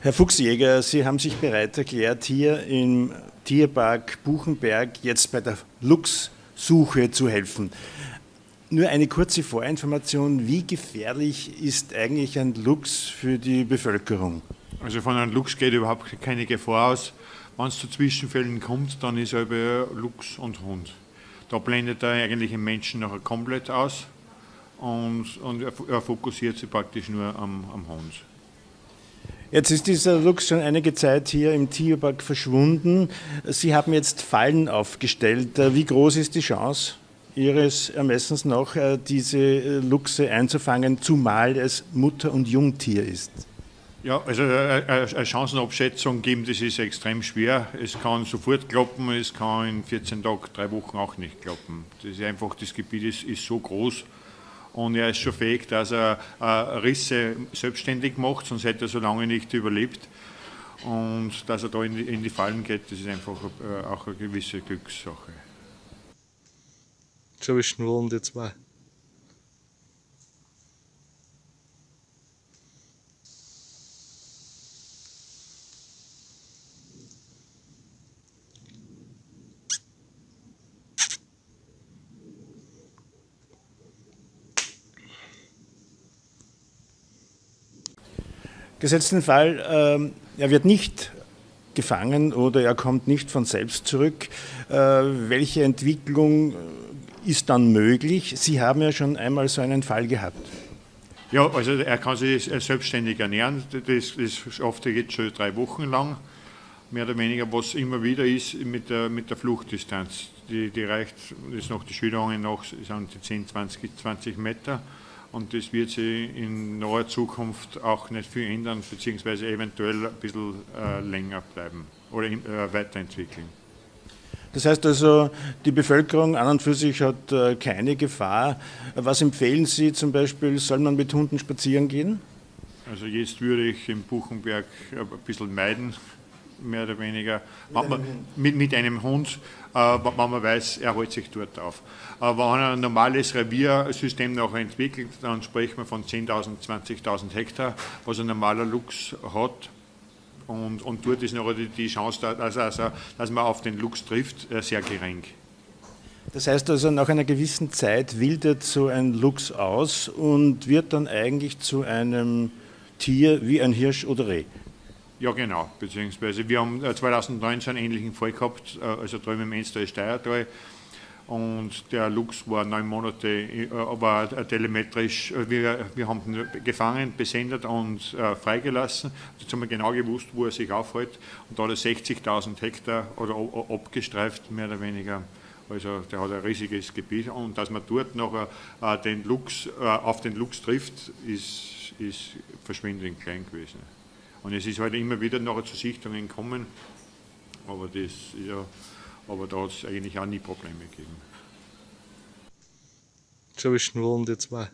Herr Fuchsjäger, Sie haben sich bereit erklärt, hier im Tierpark Buchenberg jetzt bei der Luchssuche zu helfen. Nur eine kurze Vorinformation, wie gefährlich ist eigentlich ein Luchs für die Bevölkerung? Also von einem Luchs geht überhaupt keine Gefahr aus. Wenn es zu Zwischenfällen kommt, dann ist er Luchs und Hund. Da blendet er eigentlich den Menschen nachher komplett aus und, und er, fokussiert sich praktisch nur am, am Hund. Jetzt ist dieser Luchs schon einige Zeit hier im Tierpark verschwunden. Sie haben jetzt Fallen aufgestellt. Wie groß ist die Chance, Ihres Ermessens nach, äh, diese äh, Luchse einzufangen, zumal es Mutter- und Jungtier ist? Ja, also äh, eine Chancenabschätzung geben, das ist extrem schwer. Es kann sofort klappen, es kann in 14 Tagen, drei Wochen auch nicht klappen. Das ist einfach, das Gebiet ist, ist so groß und er ist schon fähig, dass er äh, Risse selbstständig macht, sonst hätte er so lange nicht überlebt. Und dass er da in die, in die Fallen geht, das ist einfach äh, auch eine gewisse Glückssache. Schon wie schnurren die zwei. Gesetzten Fall, ähm, er wird nicht gefangen oder er kommt nicht von selbst zurück. Äh, welche Entwicklung äh, ist dann möglich? Sie haben ja schon einmal so einen Fall gehabt. Ja, also er kann sich selbstständig ernähren. Das, das schafft er jetzt schon drei Wochen lang, mehr oder weniger, was immer wieder ist mit der, mit der Fluchtdistanz. Die, die reicht, das ist noch die Schilderungen noch, sind die 10, 20, 20 Meter und das wird sich in naher Zukunft auch nicht viel ändern, beziehungsweise eventuell ein bisschen äh, länger bleiben oder äh, weiterentwickeln. Das heißt also, die Bevölkerung an und für sich hat äh, keine Gefahr. Was empfehlen Sie zum Beispiel, soll man mit Hunden spazieren gehen? Also jetzt würde ich im Buchenberg ein bisschen meiden, mehr oder weniger, mit, man, mit, mit einem Hund, äh, wenn man weiß, er hält sich dort auf. Aber wenn ein normales Reviersystem noch entwickelt, dann sprechen wir von 10.000, 20.000 Hektar, was ein normaler Luchs hat. Und, und dort ist noch die, Chance, dass, also, dass man auf den Luchs trifft, äh, sehr gering. Das heißt also, nach einer gewissen Zeit wildert so ein Luchs aus und wird dann eigentlich zu einem Tier wie ein Hirsch oder Reh. Ja, genau. Beziehungsweise wir haben 2019 äh, einen ähnlichen Fall gehabt, äh, also drüben im Enster Steiertal. Und der Lux war neun Monate, äh, aber telemetrisch, wir, wir haben ihn gefangen, besendet und äh, freigelassen. Jetzt haben wir genau gewusst, wo er sich aufhält. Und da hat er 60.000 Hektar oder abgestreift, mehr oder weniger. Also der hat ein riesiges Gebiet. Und dass man dort noch äh, den Lux, äh, auf den Lux trifft, ist, ist verschwindend klein gewesen. Und es ist halt immer wieder nachher zu Sichtungen gekommen, aber, das, ja, aber da hat es eigentlich auch nie Probleme gegeben. Schon wie schnurren die zwei.